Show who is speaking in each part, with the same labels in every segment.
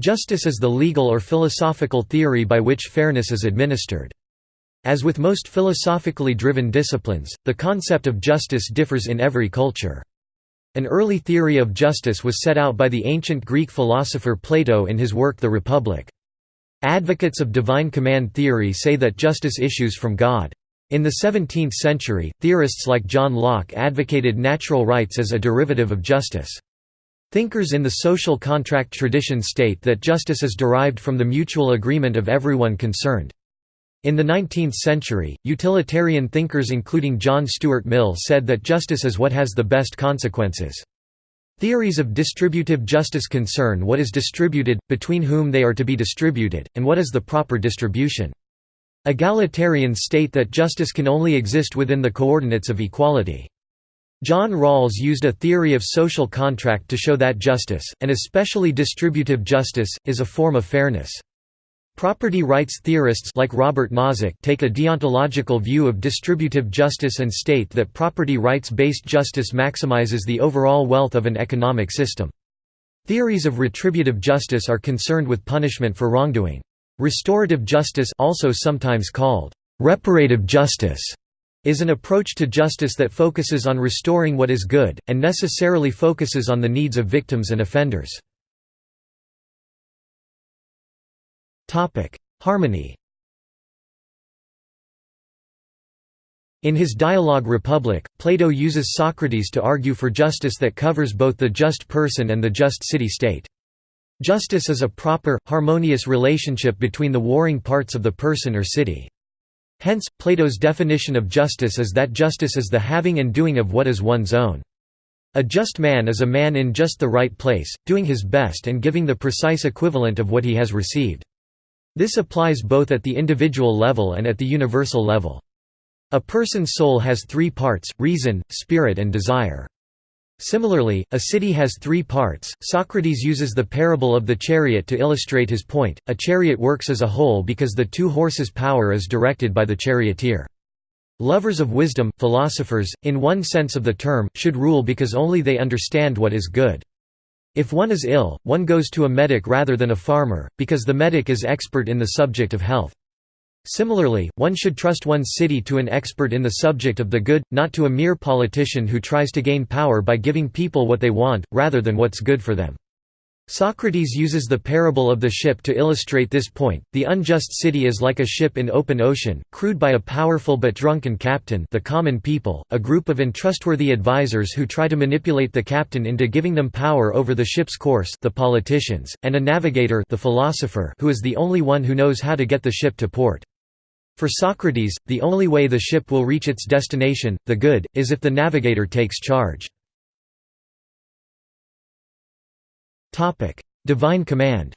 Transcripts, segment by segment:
Speaker 1: Justice is the legal or philosophical theory by which fairness is administered. As with most philosophically driven disciplines, the concept of justice differs in every culture. An early theory of justice was set out by the ancient Greek philosopher Plato in his work The Republic. Advocates of divine command theory say that justice issues from God. In the 17th century, theorists like John Locke advocated natural rights as a derivative of justice. Thinkers in the social contract tradition state that justice is derived from the mutual agreement of everyone concerned. In the 19th century, utilitarian thinkers including John Stuart Mill said that justice is what has the best consequences. Theories of distributive justice concern what is distributed, between whom they are to be distributed, and what is the proper distribution. Egalitarians state that justice can only exist within the coordinates of equality. John Rawls used a theory of social contract to show that justice, and especially distributive justice, is a form of fairness. Property rights theorists like Robert Nozick take a deontological view of distributive justice and state that property rights-based justice maximizes the overall wealth of an economic system. Theories of retributive justice are concerned with punishment for wrongdoing. Restorative justice also sometimes called reparative justice is an approach to justice that focuses on restoring what is good, and necessarily focuses on the needs of victims and offenders. Harmony In his dialogue Republic, Plato uses Socrates to argue for justice that covers both the just person and the just city-state. Justice is a proper, harmonious relationship between the warring parts of the person or city. Hence, Plato's definition of justice is that justice is the having and doing of what is one's own. A just man is a man in just the right place, doing his best and giving the precise equivalent of what he has received. This applies both at the individual level and at the universal level. A person's soul has three parts, reason, spirit and desire. Similarly, a city has three parts. Socrates uses the parable of the chariot to illustrate his point. A chariot works as a whole because the two horses' power is directed by the charioteer. Lovers of wisdom, philosophers, in one sense of the term, should rule because only they understand what is good. If one is ill, one goes to a medic rather than a farmer, because the medic is expert in the subject of health. Similarly, one should trust one's city to an expert in the subject of the good, not to a mere politician who tries to gain power by giving people what they want, rather than what's good for them. Socrates uses the parable of the ship to illustrate this point. The unjust city is like a ship in open ocean, crewed by a powerful but drunken captain, the common people, a group of untrustworthy advisers who try to manipulate the captain into giving them power over the ship's course, the politicians, and a navigator, the philosopher, who is the only one who knows how to get the ship to port. For Socrates, the only way the ship will reach its destination, the good, is if the navigator takes charge. Divine command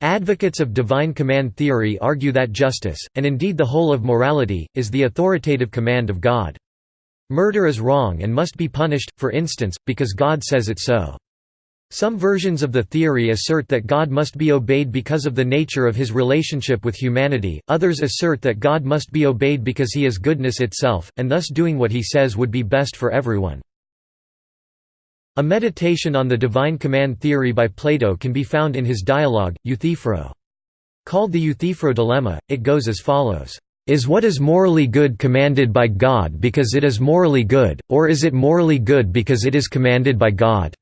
Speaker 1: Advocates of divine command theory argue that justice, and indeed the whole of morality, is the authoritative command of God. Murder is wrong and must be punished, for instance, because God says it so. Some versions of the theory assert that God must be obeyed because of the nature of his relationship with humanity, others assert that God must be obeyed because he is goodness itself, and thus doing what he says would be best for everyone. A meditation on the divine command theory by Plato can be found in his dialogue, Euthyphro. Called the Euthyphro dilemma, it goes as follows. Is what is morally good commanded by God because it is morally good, or is it morally good because it is commanded by God?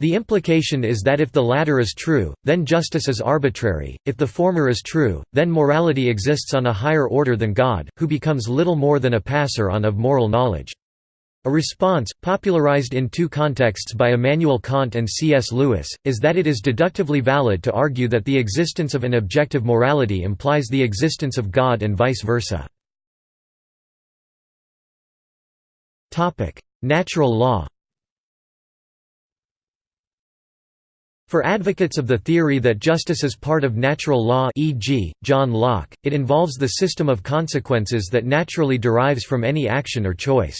Speaker 1: The implication is that if the latter is true, then justice is arbitrary, if the former is true, then morality exists on a higher order than God, who becomes little more than a passer on of moral knowledge. A response, popularized in two contexts by Immanuel Kant and C.S. Lewis, is that it is deductively valid to argue that the existence of an objective morality implies the existence of God and vice versa. Natural law For advocates of the theory that justice is part of natural law e.g., John Locke, it involves the system of consequences that naturally derives from any action or choice.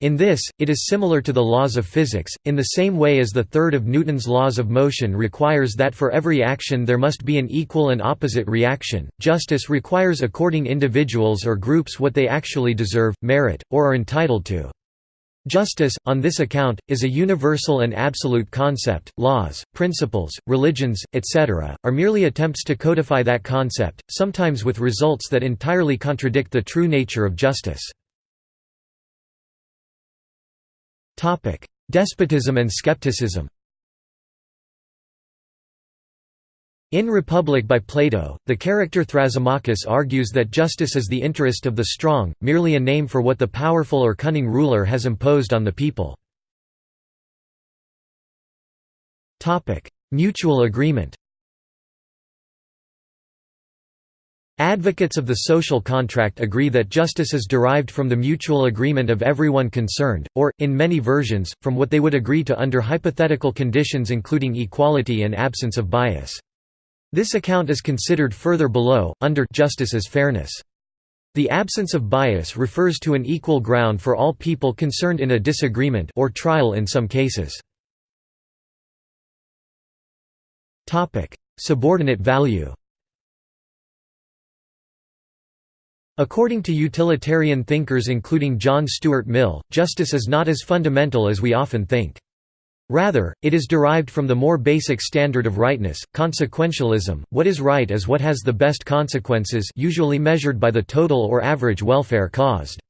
Speaker 1: In this, it is similar to the laws of physics, in the same way as the third of Newton's laws of motion requires that for every action there must be an equal and opposite reaction. Justice requires according individuals or groups what they actually deserve, merit, or are entitled to. Justice, on this account, is a universal and absolute concept. Laws, principles, religions, etc., are merely attempts to codify that concept, sometimes with results that entirely contradict the true nature of justice. Despotism and skepticism In Republic by Plato, the character Thrasymachus argues that justice is the interest of the strong, merely a name for what the powerful or cunning ruler has imposed on the people. Mutual agreement Advocates of the social contract agree that justice is derived from the mutual agreement of everyone concerned, or, in many versions, from what they would agree to under hypothetical conditions including equality and absence of bias. This account is considered further below, under justice as fairness. The absence of bias refers to an equal ground for all people concerned in a disagreement or trial in some cases. Subordinate value According to utilitarian thinkers including John Stuart Mill, justice is not as fundamental as we often think. Rather, it is derived from the more basic standard of rightness, consequentialism, what is right is what has the best consequences usually measured by the total or average welfare caused.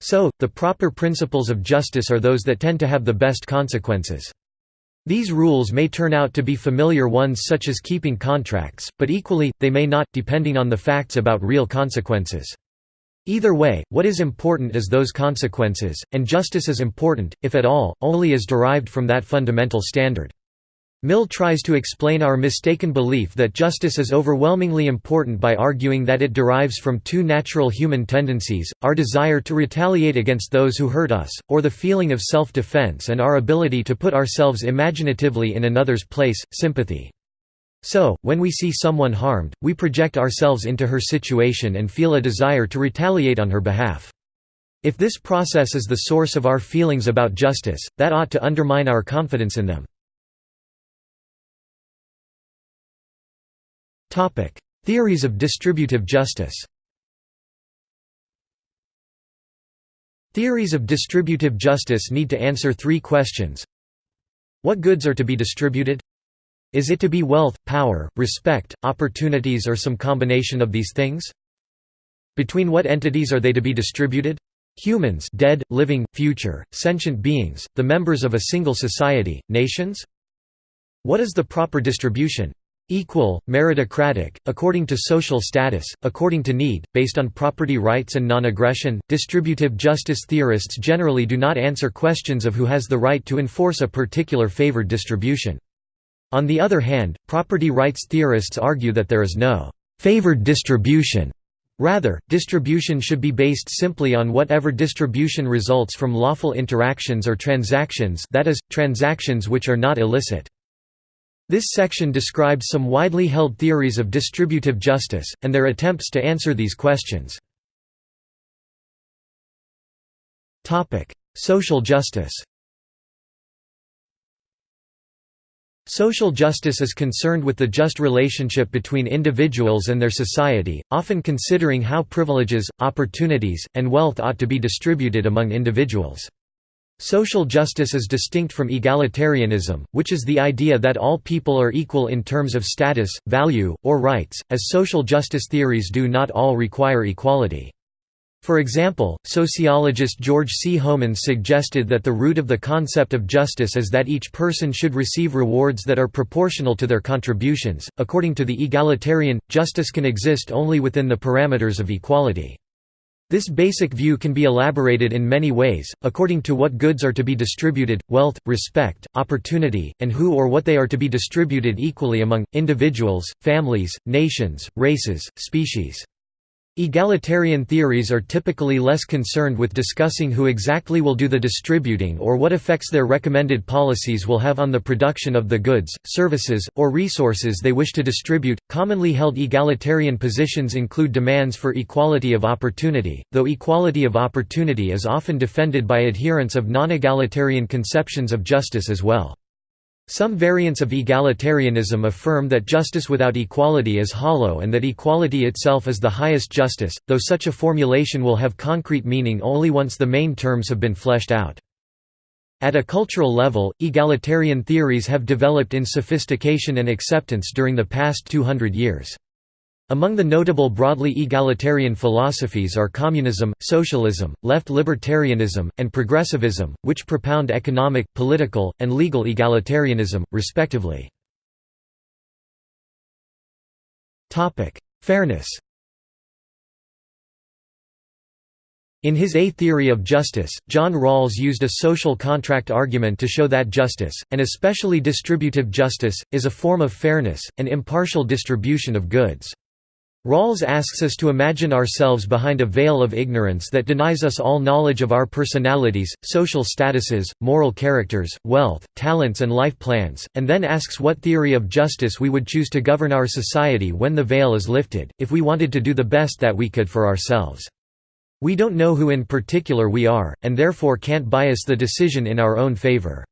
Speaker 1: So, the proper principles of justice are those that tend to have the best consequences. These rules may turn out to be familiar ones such as keeping contracts, but equally, they may not, depending on the facts about real consequences. Either way, what is important is those consequences, and justice is important, if at all, only as derived from that fundamental standard. Mill tries to explain our mistaken belief that justice is overwhelmingly important by arguing that it derives from two natural human tendencies, our desire to retaliate against those who hurt us, or the feeling of self-defense and our ability to put ourselves imaginatively in another's place, sympathy. So, when we see someone harmed, we project ourselves into her situation and feel a desire to retaliate on her behalf. If this process is the source of our feelings about justice, that ought to undermine our confidence in them. Theories of distributive justice Theories of distributive justice need to answer three questions. What goods are to be distributed? Is it to be wealth, power, respect, opportunities or some combination of these things? Between what entities are they to be distributed? Humans dead, living, future, sentient beings, the members of a single society, nations? What is the proper distribution? Equal, meritocratic, according to social status, according to need, based on property rights and non-aggression. Distributive justice theorists generally do not answer questions of who has the right to enforce a particular favored distribution. On the other hand, property rights theorists argue that there is no «favored distribution». Rather, distribution should be based simply on whatever distribution results from lawful interactions or transactions that is, transactions which are not illicit. This section describes some widely held theories of distributive justice, and their attempts to answer these questions. Social justice Social justice is concerned with the just relationship between individuals and their society, often considering how privileges, opportunities, and wealth ought to be distributed among individuals. Social justice is distinct from egalitarianism, which is the idea that all people are equal in terms of status, value, or rights, as social justice theories do not all require equality. For example, sociologist George C. Homans suggested that the root of the concept of justice is that each person should receive rewards that are proportional to their contributions. According to the egalitarian, justice can exist only within the parameters of equality. This basic view can be elaborated in many ways, according to what goods are to be distributed, wealth, respect, opportunity, and who or what they are to be distributed equally among, individuals, families, nations, races, species. Egalitarian theories are typically less concerned with discussing who exactly will do the distributing or what effects their recommended policies will have on the production of the goods, services, or resources they wish to distribute. Commonly held egalitarian positions include demands for equality of opportunity, though equality of opportunity is often defended by adherents of non-egalitarian conceptions of justice as well. Some variants of egalitarianism affirm that justice without equality is hollow and that equality itself is the highest justice, though such a formulation will have concrete meaning only once the main terms have been fleshed out. At a cultural level, egalitarian theories have developed in sophistication and acceptance during the past 200 years. Among the notable broadly egalitarian philosophies are communism, socialism, left libertarianism, and progressivism, which propound economic, political, and legal egalitarianism, respectively. Fairness In his A Theory of Justice, John Rawls used a social contract argument to show that justice, and especially distributive justice, is a form of fairness, an impartial distribution of goods. Rawls asks us to imagine ourselves behind a veil of ignorance that denies us all knowledge of our personalities, social statuses, moral characters, wealth, talents and life plans, and then asks what theory of justice we would choose to govern our society when the veil is lifted, if we wanted to do the best that we could for ourselves. We don't know who in particular we are, and therefore can't bias the decision in our own favor.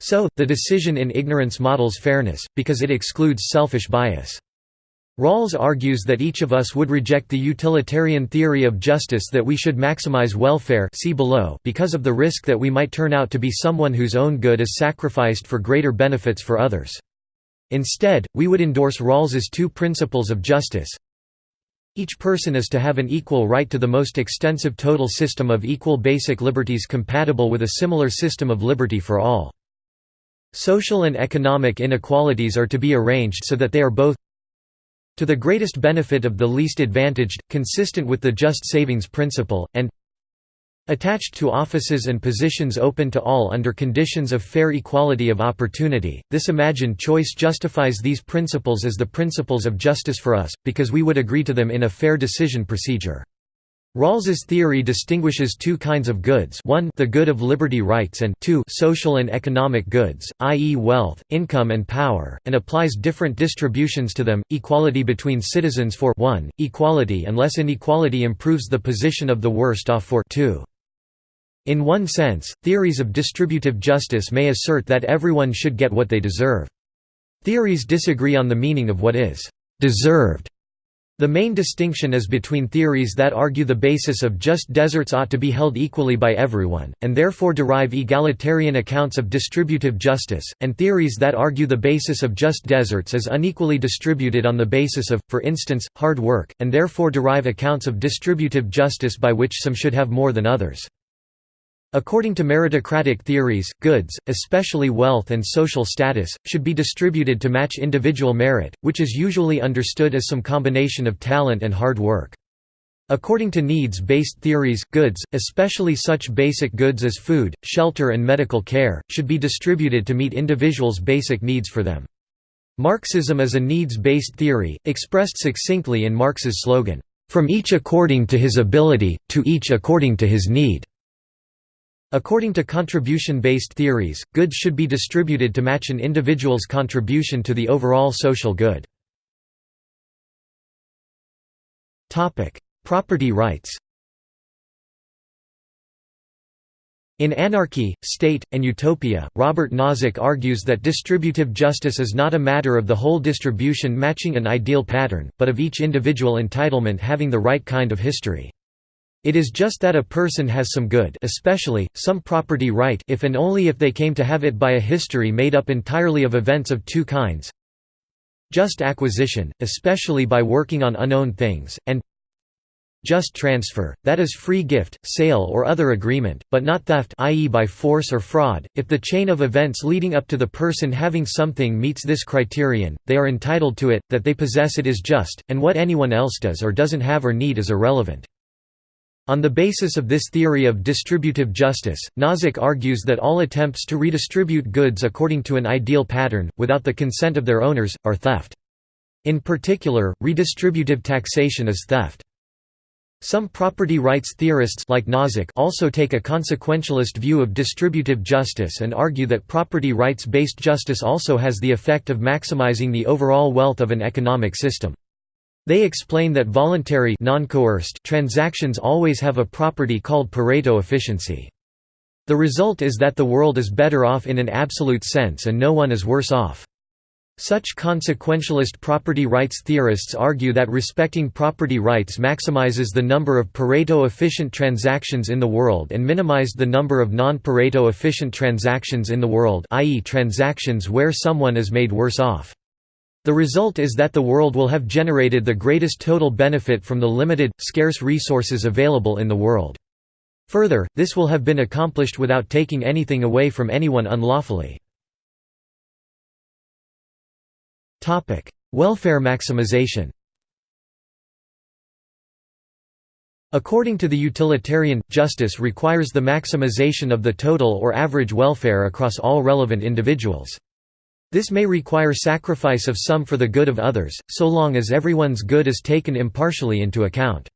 Speaker 1: So, the decision in ignorance models fairness, because it excludes selfish bias. Rawls argues that each of us would reject the utilitarian theory of justice that we should maximize welfare see below because of the risk that we might turn out to be someone whose own good is sacrificed for greater benefits for others. Instead, we would endorse Rawls's two principles of justice. Each person is to have an equal right to the most extensive total system of equal basic liberties compatible with a similar system of liberty for all. Social and economic inequalities are to be arranged so that they are both to the greatest benefit of the least advantaged, consistent with the just savings principle, and attached to offices and positions open to all under conditions of fair equality of opportunity. This imagined choice justifies these principles as the principles of justice for us, because we would agree to them in a fair decision procedure. Rawls's theory distinguishes two kinds of goods 1 the good of liberty rights and 2 social and economic goods, i.e. wealth, income and power, and applies different distributions to them, equality between citizens for 1, equality unless inequality improves the position of the worst off for 2. In one sense, theories of distributive justice may assert that everyone should get what they deserve. Theories disagree on the meaning of what is «deserved» The main distinction is between theories that argue the basis of just deserts ought to be held equally by everyone, and therefore derive egalitarian accounts of distributive justice, and theories that argue the basis of just deserts is unequally distributed on the basis of, for instance, hard work, and therefore derive accounts of distributive justice by which some should have more than others. According to meritocratic theories, goods, especially wealth and social status, should be distributed to match individual merit, which is usually understood as some combination of talent and hard work. According to needs-based theories, goods, especially such basic goods as food, shelter and medical care, should be distributed to meet individuals' basic needs for them. Marxism is a needs-based theory, expressed succinctly in Marx's slogan, "...from each according to his ability, to each according to his need." According to contribution-based theories, goods should be distributed to match an individual's contribution to the overall social good. Property rights In Anarchy, State, and Utopia, Robert Nozick argues that distributive justice is not a matter of the whole distribution matching an ideal pattern, but of each individual entitlement having the right kind of history. It is just that a person has some good especially, some property right if and only if they came to have it by a history made up entirely of events of two kinds just acquisition, especially by working on unowned things, and just transfer, that is free gift, sale or other agreement, but not theft i.e. by force or fraud. If the chain of events leading up to the person having something meets this criterion, they are entitled to it, that they possess it is just, and what anyone else does or doesn't have or need is irrelevant. On the basis of this theory of distributive justice, Nozick argues that all attempts to redistribute goods according to an ideal pattern, without the consent of their owners, are theft. In particular, redistributive taxation is theft. Some property rights theorists like Nozick also take a consequentialist view of distributive justice and argue that property rights-based justice also has the effect of maximizing the overall wealth of an economic system. They explain that voluntary transactions always have a property called Pareto efficiency. The result is that the world is better off in an absolute sense and no one is worse off. Such consequentialist property rights theorists argue that respecting property rights maximizes the number of Pareto efficient transactions in the world and minimized the number of non-Pareto efficient transactions in the world i.e. transactions where someone is made worse off. The result is that the world will have generated the greatest total benefit from the limited, scarce resources available in the world. Further, this will have been accomplished without taking anything away from anyone unlawfully. Welfare maximization According to the utilitarian, justice requires the maximization of the total or average welfare across all relevant individuals. This may require sacrifice of some for the good of others, so long as everyone's good is taken impartially into account.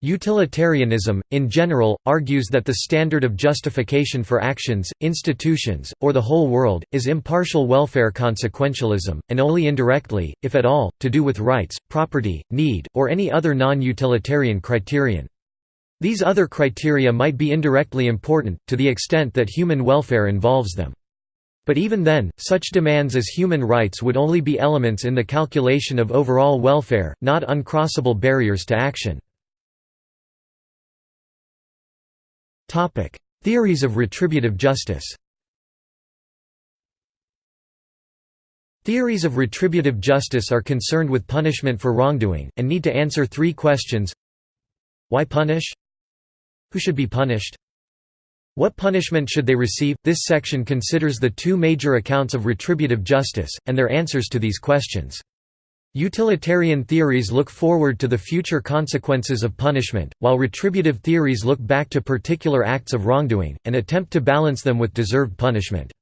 Speaker 1: Utilitarianism, in general, argues that the standard of justification for actions, institutions, or the whole world, is impartial welfare consequentialism, and only indirectly, if at all, to do with rights, property, need, or any other non-utilitarian criterion. These other criteria might be indirectly important, to the extent that human welfare involves them. But even then, such demands as human rights would only be elements in the calculation of overall welfare, not uncrossable barriers to action. Theories of retributive justice Theories of retributive justice are concerned with punishment for wrongdoing, and need to answer three questions Why punish? Who should be punished? What punishment should they receive? This section considers the two major accounts of retributive justice, and their answers to these questions. Utilitarian theories look forward to the future consequences of punishment, while retributive theories look back to particular acts of wrongdoing, and attempt to balance them with deserved punishment.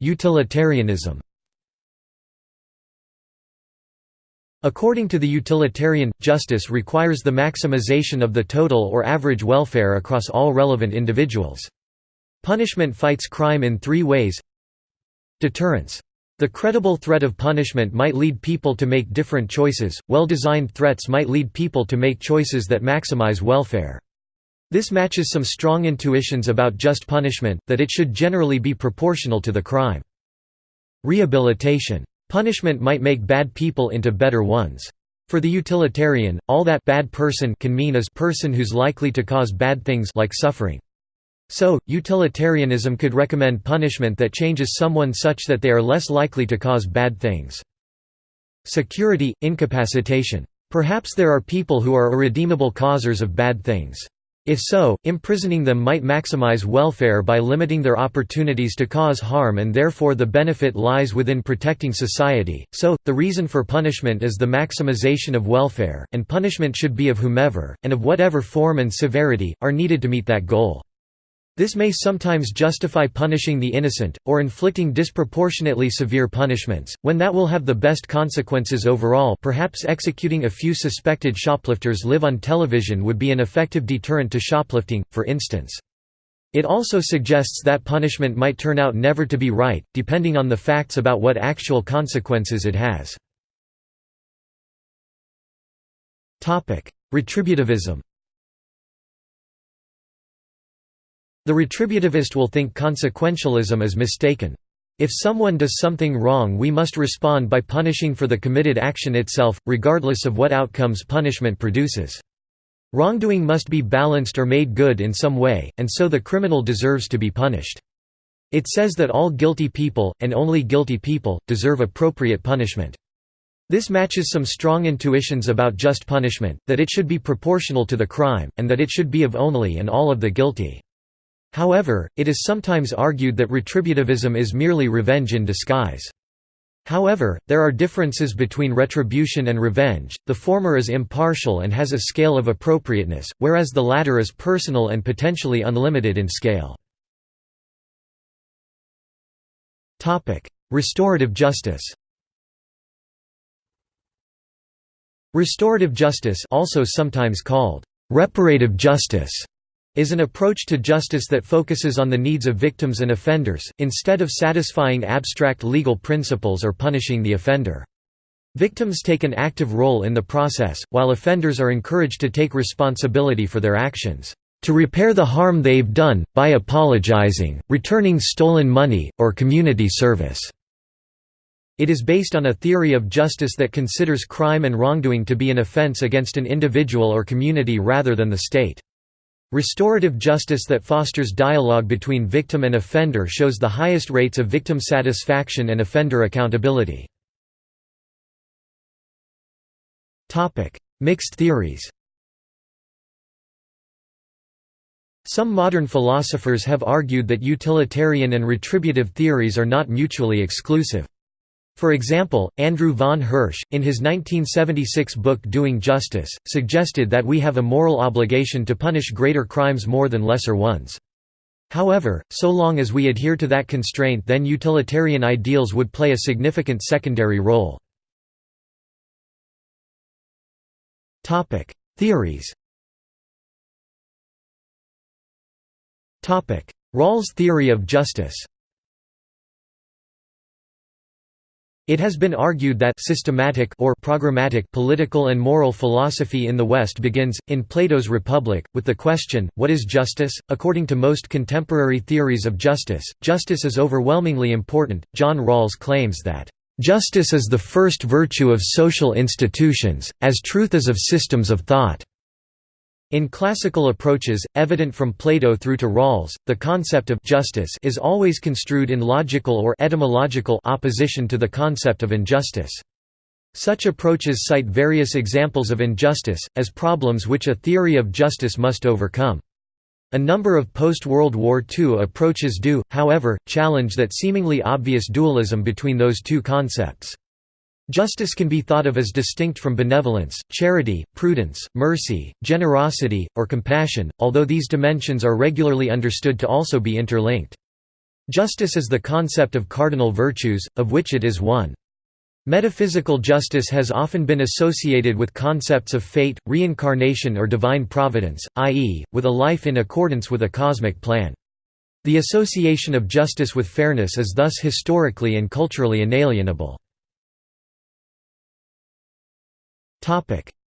Speaker 1: Utilitarianism According to the utilitarian, justice requires the maximization of the total or average welfare across all relevant individuals. Punishment fights crime in three ways Deterrence. The credible threat of punishment might lead people to make different choices, well-designed threats might lead people to make choices that maximize welfare. This matches some strong intuitions about just punishment, that it should generally be proportional to the crime. Rehabilitation. Punishment might make bad people into better ones. For the utilitarian, all that bad person can mean is person who's likely to cause bad things like suffering. So, utilitarianism could recommend punishment that changes someone such that they are less likely to cause bad things. Security, incapacitation. Perhaps there are people who are irredeemable causers of bad things. If so, imprisoning them might maximize welfare by limiting their opportunities to cause harm and therefore the benefit lies within protecting society. So, the reason for punishment is the maximization of welfare, and punishment should be of whomever, and of whatever form and severity, are needed to meet that goal. This may sometimes justify punishing the innocent, or inflicting disproportionately severe punishments, when that will have the best consequences overall perhaps executing a few suspected shoplifters live on television would be an effective deterrent to shoplifting, for instance. It also suggests that punishment might turn out never to be right, depending on the facts about what actual consequences it has. Retributivism The retributivist will think consequentialism is mistaken. If someone does something wrong we must respond by punishing for the committed action itself, regardless of what outcomes punishment produces. Wrongdoing must be balanced or made good in some way, and so the criminal deserves to be punished. It says that all guilty people, and only guilty people, deserve appropriate punishment. This matches some strong intuitions about just punishment, that it should be proportional to the crime, and that it should be of only and all of the guilty. However, it is sometimes argued that retributivism is merely revenge in disguise. However, there are differences between retribution and revenge, the former is impartial and has a scale of appropriateness, whereas the latter is personal and potentially unlimited in scale. Restorative justice Restorative justice also sometimes called reparative justice is an approach to justice that focuses on the needs of victims and offenders, instead of satisfying abstract legal principles or punishing the offender. Victims take an active role in the process, while offenders are encouraged to take responsibility for their actions. to repair the harm they've done, by apologizing, returning stolen money, or community service." It is based on a theory of justice that considers crime and wrongdoing to be an offense against an individual or community rather than the state. Restorative justice that fosters dialogue between victim and offender shows the highest rates of victim satisfaction and offender accountability. Mixed theories Some modern philosophers have argued that utilitarian and retributive theories are not mutually exclusive. For example, Andrew von Hirsch, in his 1976 book Doing Justice, suggested that we have a moral obligation to punish greater crimes more than lesser ones. However, so long as we adhere to that constraint then utilitarian ideals would play a significant secondary role. Theories Rawls' theory of justice It has been argued that systematic or programmatic political and moral philosophy in the West begins, in Plato's Republic, with the question, what is justice? According to most contemporary theories of justice, justice is overwhelmingly important. John Rawls claims that, Justice is the first virtue of social institutions, as truth is of systems of thought. In classical approaches, evident from Plato through to Rawls, the concept of justice is always construed in logical or etymological opposition to the concept of injustice. Such approaches cite various examples of injustice, as problems which a theory of justice must overcome. A number of post-World War II approaches do, however, challenge that seemingly obvious dualism between those two concepts. Justice can be thought of as distinct from benevolence, charity, prudence, mercy, generosity, or compassion, although these dimensions are regularly understood to also be interlinked. Justice is the concept of cardinal virtues, of which it is one. Metaphysical justice has often been associated with concepts of fate, reincarnation or divine providence, i.e., with a life in accordance with a cosmic plan. The association of justice with fairness is thus historically and culturally inalienable.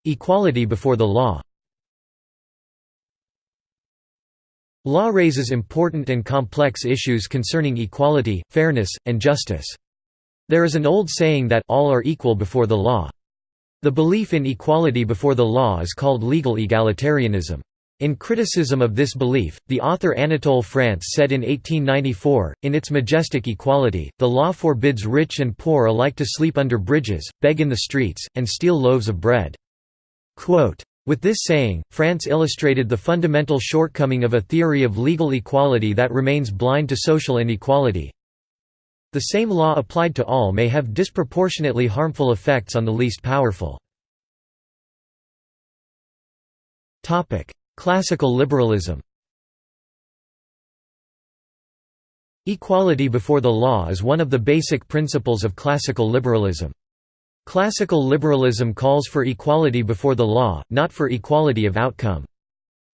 Speaker 1: Equality before the law Law raises important and complex issues concerning equality, fairness, and justice. There is an old saying that all are equal before the law. The belief in equality before the law is called legal egalitarianism. In criticism of this belief, the author Anatole France said in 1894, in its majestic equality, the law forbids rich and poor alike to sleep under bridges, beg in the streets, and steal loaves of bread. Quote, with this saying, France illustrated the fundamental shortcoming of a theory of legal equality that remains blind to social inequality. The same law applied to all may have disproportionately harmful effects on the least powerful. Classical liberalism Equality before the law is one of the basic principles of classical liberalism. Classical liberalism calls for equality before the law, not for equality of outcome.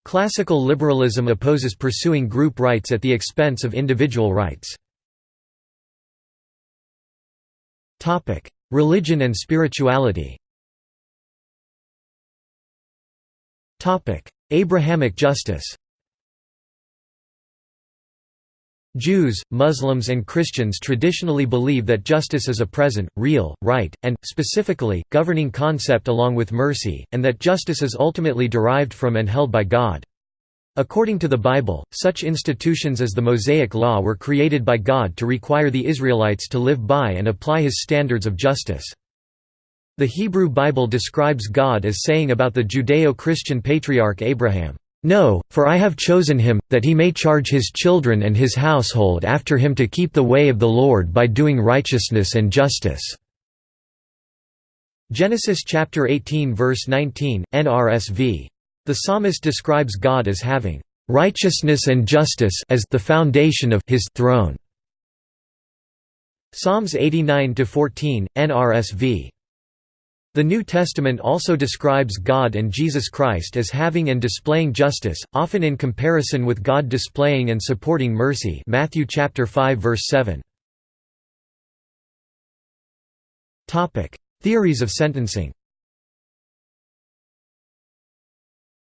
Speaker 1: Classical liberalism opposes pursuing group rights at the expense of individual rights. Religion and spirituality Abrahamic justice Jews, Muslims and Christians traditionally believe that justice is a present, real, right, and, specifically, governing concept along with mercy, and that justice is ultimately derived from and held by God. According to the Bible, such institutions as the Mosaic Law were created by God to require the Israelites to live by and apply his standards of justice. The Hebrew Bible describes God as saying about the Judeo-Christian patriarch Abraham, "'No, for I have chosen him, that he may charge his children and his household after him to keep the way of the Lord by doing righteousness and justice." Genesis chapter 18 verse 19, NRSV. The psalmist describes God as having righteousness and justice as the foundation of his throne. Psalms 89-14, NRSV. The New Testament also describes God and Jesus Christ as having and displaying justice, often in comparison with God displaying and supporting mercy Matthew chapter 5 verse 7. Topic: Theories of sentencing.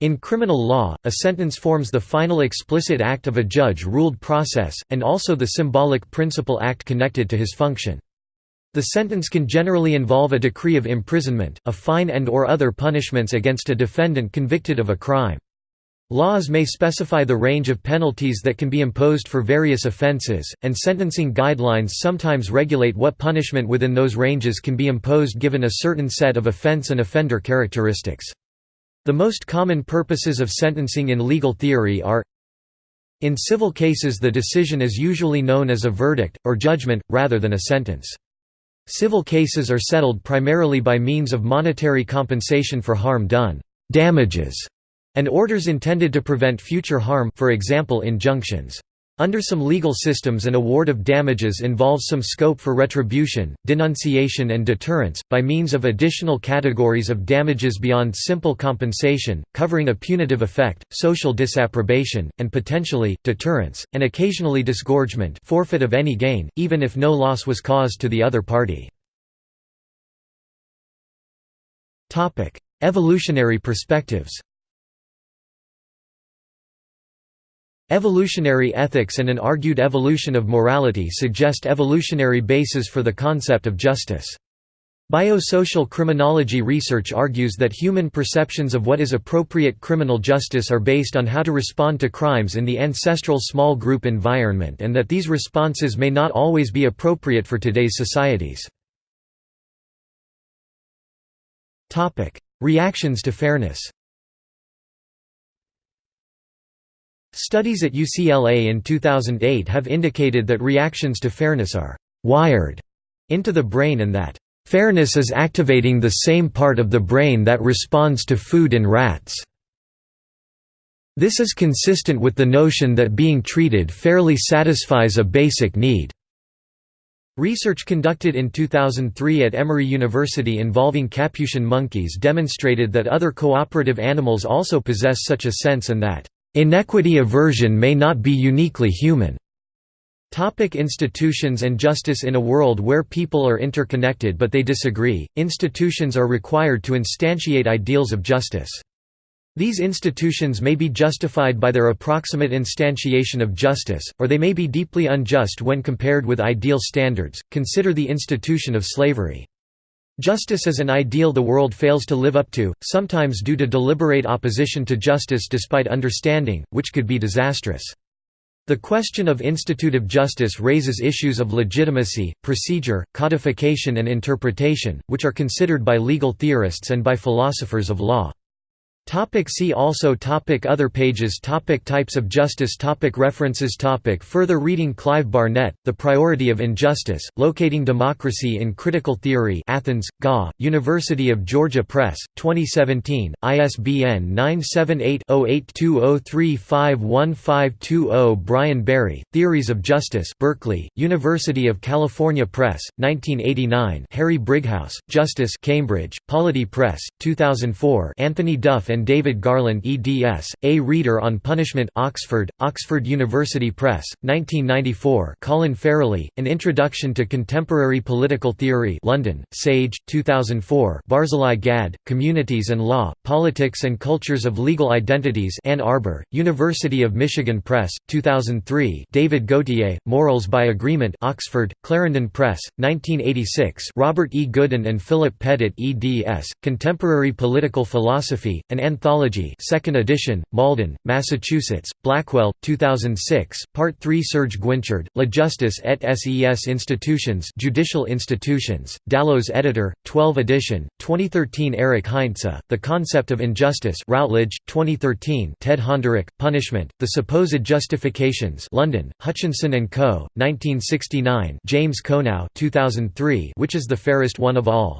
Speaker 1: In criminal law, a sentence forms the final explicit act of a judge-ruled process, and also the symbolic principal act connected to his function. The sentence can generally involve a decree of imprisonment, a fine and or other punishments against a defendant convicted of a crime. Laws may specify the range of penalties that can be imposed for various offenses, and sentencing guidelines sometimes regulate what punishment within those ranges can be imposed given a certain set of offense and offender characteristics. The most common purposes of sentencing in legal theory are In civil cases the decision is usually known as a verdict, or judgment, rather than a sentence. Civil cases are settled primarily by means of monetary compensation for harm done damages", and orders intended to prevent future harm for example injunctions. Under some legal systems an award of damages involves some scope for retribution, denunciation and deterrence, by means of additional categories of damages beyond simple compensation, covering a punitive effect, social disapprobation, and potentially, deterrence, and occasionally disgorgement forfeit of any gain, even if no loss was caused to the other party. Evolutionary perspectives Evolutionary ethics and an argued evolution of morality suggest evolutionary bases for the concept of justice. Biosocial criminology research argues that human perceptions of what is appropriate criminal justice are based on how to respond to crimes in the ancestral small group environment and that these responses may not always be appropriate for today's societies. Reactions to fairness Studies at UCLA in 2008 have indicated that reactions to fairness are «wired» into the brain and that «fairness is activating the same part of the brain that responds to food in rats». This is consistent with the notion that being treated fairly satisfies a basic need. Research conducted in 2003 at Emory University involving Capuchin monkeys demonstrated that other cooperative animals also possess such a sense and that Inequity aversion may not be uniquely human. Topic institutions and justice In a world where people are interconnected but they disagree, institutions are required to instantiate ideals of justice. These institutions may be justified by their approximate instantiation of justice, or they may be deeply unjust when compared with ideal standards. Consider the institution of slavery. Justice is an ideal the world fails to live up to, sometimes due to deliberate opposition to justice despite understanding, which could be disastrous. The question of institutive justice raises issues of legitimacy, procedure, codification and interpretation, which are considered by legal theorists and by philosophers of law. Topic see also topic Other pages topic Types of justice topic References topic Further reading Clive Barnett, The Priority of Injustice, Locating Democracy in Critical Theory Athens, GA, University of Georgia Press, 2017, ISBN 978-0820351520 Brian Barry, Theories of Justice Berkeley, University of California Press, 1989 Harry Brighouse, Justice Cambridge, Polity Press, 2004 Anthony Duff and David Garland eds. A Reader on Punishment Oxford, Oxford University Press, 1994 Colin Farrelly, An Introduction to Contemporary Political Theory London, Sage, 2004 Barzilai Gad, Communities and Law, Politics and Cultures of Legal Identities Ann Arbor, University of Michigan Press, 2003 David Gauthier, Morals by Agreement Oxford, Clarendon Press, 1986 Robert E. Goodin and Philip Pettit eds. Contemporary Political Philosophy, an Anthology 2nd edition, Malden, Massachusetts, Blackwell, 2006, Part 3 Serge Guinchard, La Justice et ses institutions Judicial Institutions, Dalloz editor, 12 edition, 2013 Eric Heinze, The Concept of Injustice Routledge, 2013 Ted Honderich, Punishment, The Supposed Justifications London, Hutchinson & Co., 1969 James Konow 2003 Which is the Fairest One of All?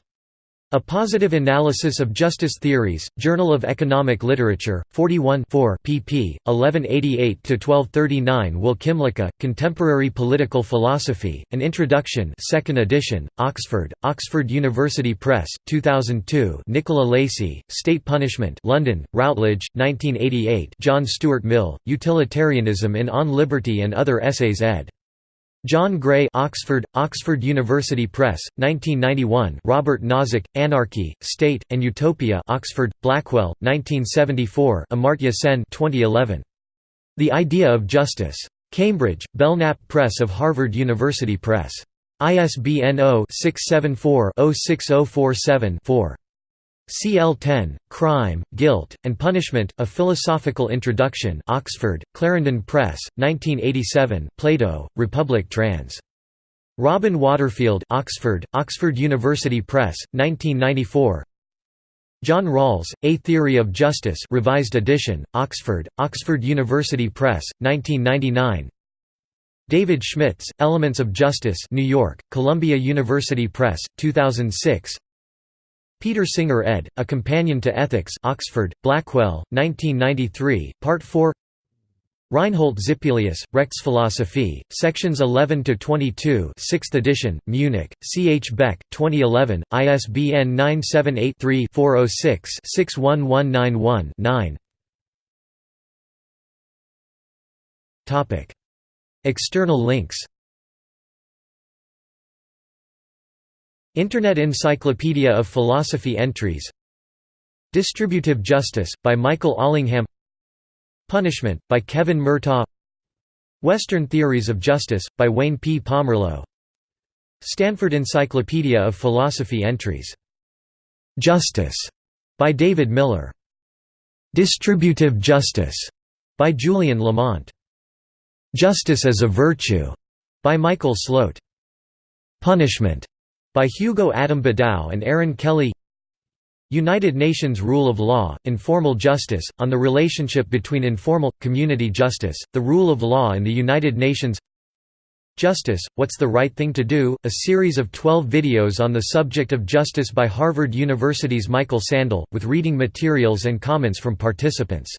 Speaker 1: A Positive Analysis of Justice Theories, Journal of Economic Literature, 41 pp. 1188–1239 Will Kymlicka, Contemporary Political Philosophy, An Introduction 2nd edition, Oxford, Oxford University Press, 2002 Nicola Lacey, State Punishment London, Routledge, 1988 John Stuart Mill, Utilitarianism in On Liberty and Other Essays ed. John Gray Oxford, Oxford University Press, 1991 Robert Nozick, Anarchy, State, and Utopia Oxford, Blackwell, 1974 Amartya Sen 2011. The Idea of Justice. Cambridge, Belknap Press of Harvard University Press. ISBN 0-674-06047-4. C.L. Ten, Crime, Guilt, and Punishment, A Philosophical Introduction Oxford, Clarendon Press, 1987 Plato, Republic trans. Robin Waterfield Oxford, Oxford University Press, 1994 John Rawls, A Theory of Justice revised edition, Oxford, Oxford University Press, 1999 David Schmidtz, Elements of Justice New York, Columbia University Press, 2006 Peter Singer ed., A Companion to Ethics Oxford, Blackwell, 1993, Part 4 Reinhold Zippelius, Rechtsphilosophie, Sections 11–22 6th edition, Munich, C. H. Beck, 2011, ISBN 978-3-406-61191-9 External links Internet Encyclopedia of Philosophy Entries Distributive Justice, by Michael Allingham Punishment, by Kevin Murtaugh Western Theories of Justice, by Wayne P. Pomerleau Stanford Encyclopedia of Philosophy Entries. "'Justice' by David Miller. "'Distributive Justice' by Julian Lamont. "'Justice as a Virtue' by Michael Slote. "'Punishment' By Hugo Adam Bedau and Erin Kelly United Nations Rule of Law, Informal Justice, on the relationship between informal, community justice, the rule of law and the United Nations Justice, What's the Right Thing to Do? A series of 12 videos on the subject of justice by Harvard University's Michael Sandel, with reading materials and comments from participants.